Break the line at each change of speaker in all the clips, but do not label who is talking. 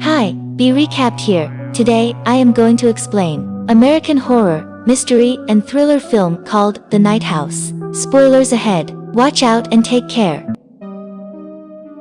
Hi, be recapped here. Today, I am going to explain American horror, mystery, and thriller film called The Night House. Spoilers ahead. Watch out and take care.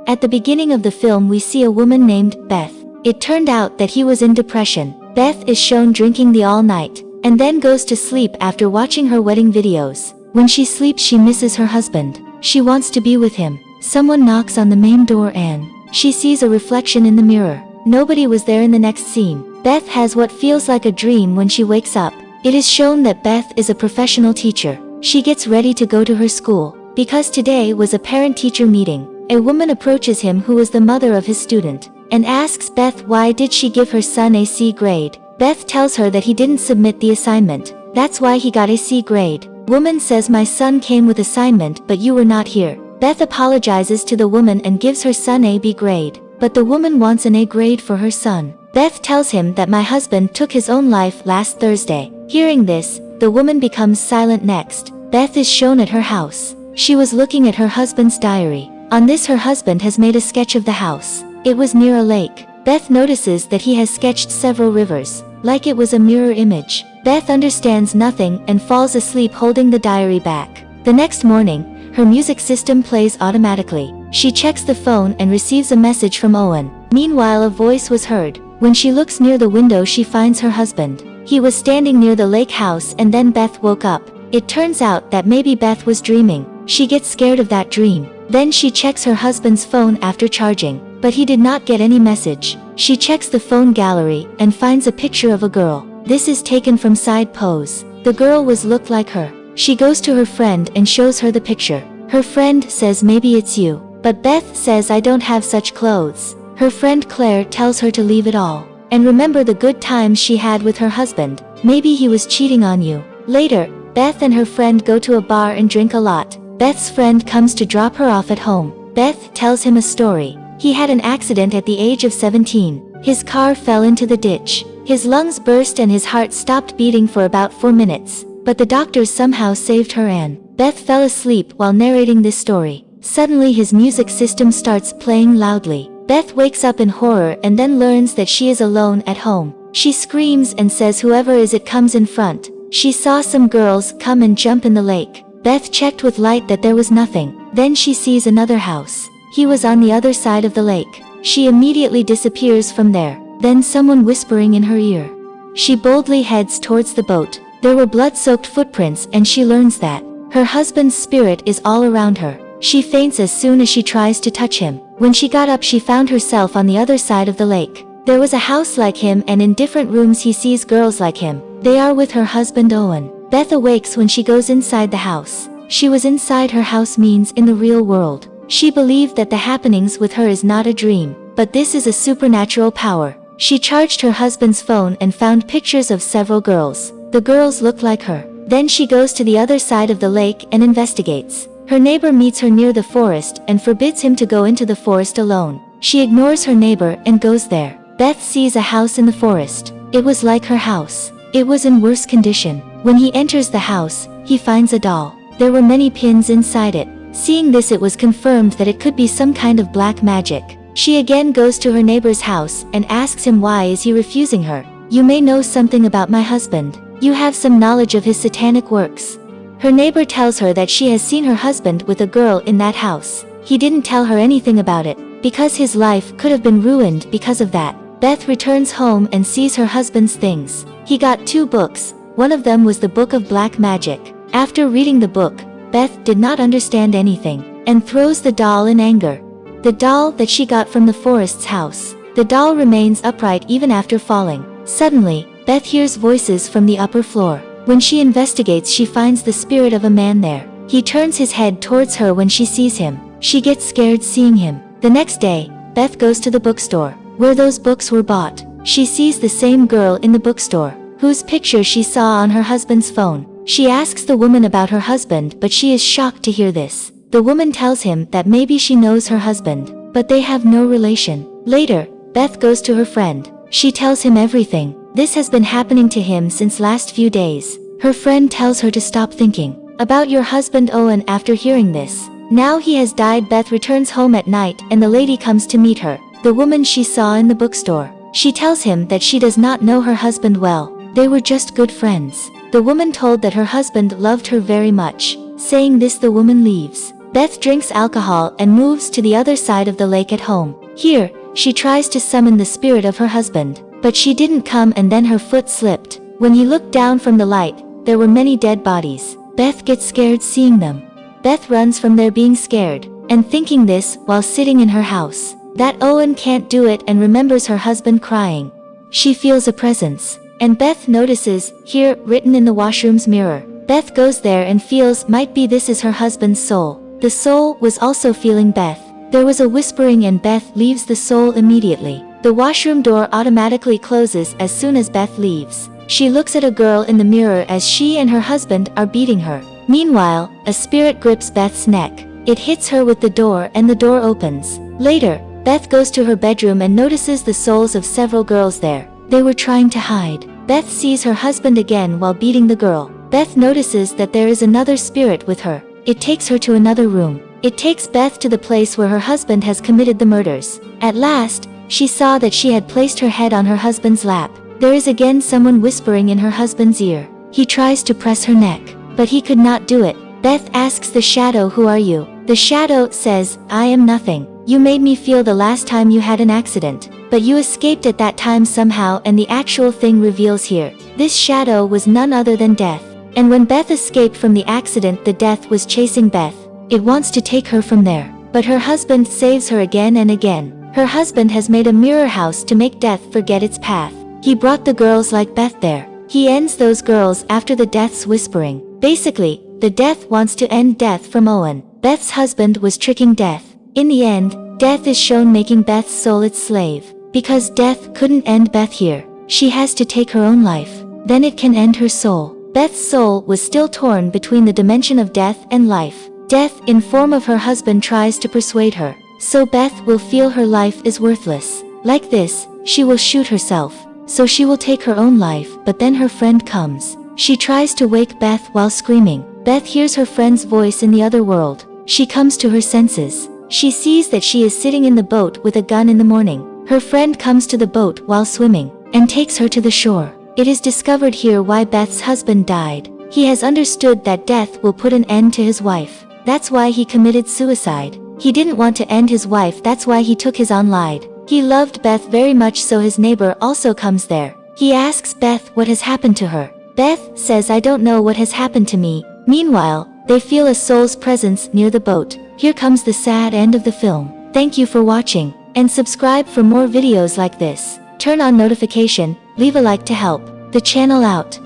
At the beginning of the film we see a woman named Beth. It turned out that he was in depression. Beth is shown drinking the all night, and then goes to sleep after watching her wedding videos. When she sleeps she misses her husband. She wants to be with him. Someone knocks on the main door and she sees a reflection in the mirror. Nobody was there in the next scene. Beth has what feels like a dream when she wakes up. It is shown that Beth is a professional teacher. She gets ready to go to her school. Because today was a parent-teacher meeting, a woman approaches him who is the mother of his student, and asks Beth why did she give her son a C grade. Beth tells her that he didn't submit the assignment. That's why he got a C grade. Woman says my son came with assignment but you were not here. Beth apologizes to the woman and gives her son a B grade. But the woman wants an A grade for her son. Beth tells him that my husband took his own life last Thursday. Hearing this, the woman becomes silent next. Beth is shown at her house. She was looking at her husband's diary. On this her husband has made a sketch of the house. It was near a lake. Beth notices that he has sketched several rivers, like it was a mirror image. Beth understands nothing and falls asleep holding the diary back. The next morning, her music system plays automatically. She checks the phone and receives a message from Owen. Meanwhile a voice was heard. When she looks near the window she finds her husband. He was standing near the lake house and then Beth woke up. It turns out that maybe Beth was dreaming. She gets scared of that dream. Then she checks her husband's phone after charging. But he did not get any message. She checks the phone gallery and finds a picture of a girl. This is taken from side pose. The girl was looked like her. She goes to her friend and shows her the picture. Her friend says maybe it's you. But Beth says I don't have such clothes. Her friend Claire tells her to leave it all. And remember the good times she had with her husband. Maybe he was cheating on you. Later, Beth and her friend go to a bar and drink a lot. Beth's friend comes to drop her off at home. Beth tells him a story. He had an accident at the age of 17. His car fell into the ditch. His lungs burst and his heart stopped beating for about 4 minutes. But the doctors somehow saved her and Beth fell asleep while narrating this story. Suddenly his music system starts playing loudly. Beth wakes up in horror and then learns that she is alone at home. She screams and says whoever is it comes in front. She saw some girls come and jump in the lake. Beth checked with light that there was nothing. Then she sees another house. He was on the other side of the lake. She immediately disappears from there. Then someone whispering in her ear. She boldly heads towards the boat. There were blood-soaked footprints and she learns that her husband's spirit is all around her. She faints as soon as she tries to touch him. When she got up she found herself on the other side of the lake. There was a house like him and in different rooms he sees girls like him. They are with her husband Owen. Beth awakes when she goes inside the house. She was inside her house means in the real world. She believed that the happenings with her is not a dream, but this is a supernatural power. She charged her husband's phone and found pictures of several girls. The girls look like her. Then she goes to the other side of the lake and investigates. Her neighbor meets her near the forest and forbids him to go into the forest alone. She ignores her neighbor and goes there. Beth sees a house in the forest. It was like her house. It was in worse condition. When he enters the house, he finds a doll. There were many pins inside it. Seeing this it was confirmed that it could be some kind of black magic. She again goes to her neighbor's house and asks him why is he refusing her. You may know something about my husband. You have some knowledge of his satanic works. Her neighbor tells her that she has seen her husband with a girl in that house. He didn't tell her anything about it, because his life could have been ruined because of that. Beth returns home and sees her husband's things. He got two books, one of them was the Book of Black Magic. After reading the book, Beth did not understand anything, and throws the doll in anger. The doll that she got from the forest's house. The doll remains upright even after falling. Suddenly, Beth hears voices from the upper floor. When she investigates she finds the spirit of a man there. He turns his head towards her when she sees him. She gets scared seeing him. The next day, Beth goes to the bookstore, where those books were bought. She sees the same girl in the bookstore, whose picture she saw on her husband's phone. She asks the woman about her husband but she is shocked to hear this. The woman tells him that maybe she knows her husband, but they have no relation. Later, Beth goes to her friend. She tells him everything. This has been happening to him since last few days. Her friend tells her to stop thinking about your husband Owen after hearing this. Now he has died Beth returns home at night and the lady comes to meet her. the woman she saw in the bookstore. She tells him that she does not know her husband well. They were just good friends. The woman told that her husband loved her very much. Saying this the woman leaves. Beth drinks alcohol and moves to the other side of the lake at home. Here, she tries to summon the spirit of her husband. But she didn't come and then her foot slipped. When he looked down from the light, there were many dead bodies. Beth gets scared seeing them. Beth runs from there being scared, and thinking this while sitting in her house. That Owen can't do it and remembers her husband crying. She feels a presence. And Beth notices, here, written in the washroom's mirror. Beth goes there and feels might be this is her husband's soul. The soul was also feeling Beth. There was a whispering and Beth leaves the soul immediately. The washroom door automatically closes as soon as Beth leaves. She looks at a girl in the mirror as she and her husband are beating her. Meanwhile, a spirit grips Beth's neck. It hits her with the door and the door opens. Later, Beth goes to her bedroom and notices the souls of several girls there. They were trying to hide. Beth sees her husband again while beating the girl. Beth notices that there is another spirit with her. It takes her to another room. It takes Beth to the place where her husband has committed the murders. At last, she saw that she had placed her head on her husband's lap. There is again someone whispering in her husband's ear. He tries to press her neck, but he could not do it. Beth asks the shadow who are you? The shadow says, I am nothing. You made me feel the last time you had an accident. But you escaped at that time somehow and the actual thing reveals here. This shadow was none other than death. And when Beth escaped from the accident the death was chasing Beth. It wants to take her from there. But her husband saves her again and again. Her husband has made a mirror house to make death forget its path. He brought the girls like Beth there. He ends those girls after the death's whispering. Basically, the death wants to end death from Owen. Beth's husband was tricking death. In the end, death is shown making Beth's soul its slave. Because death couldn't end Beth here. She has to take her own life. Then it can end her soul. Beth's soul was still torn between the dimension of death and life. Death in form of her husband tries to persuade her. So Beth will feel her life is worthless. Like this, she will shoot herself. So she will take her own life, but then her friend comes. She tries to wake Beth while screaming. Beth hears her friend's voice in the other world. She comes to her senses. She sees that she is sitting in the boat with a gun in the morning. Her friend comes to the boat while swimming, and takes her to the shore. It is discovered here why Beth's husband died. He has understood that death will put an end to his wife. That's why he committed suicide. He didn't want to end his wife that's why he took his own life. He loved Beth very much so his neighbor also comes there. He asks Beth what has happened to her. Beth says I don't know what has happened to me. Meanwhile, they feel a soul's presence near the boat. Here comes the sad end of the film. Thank you for watching. And subscribe for more videos like this. Turn on notification, leave a like to help the channel out.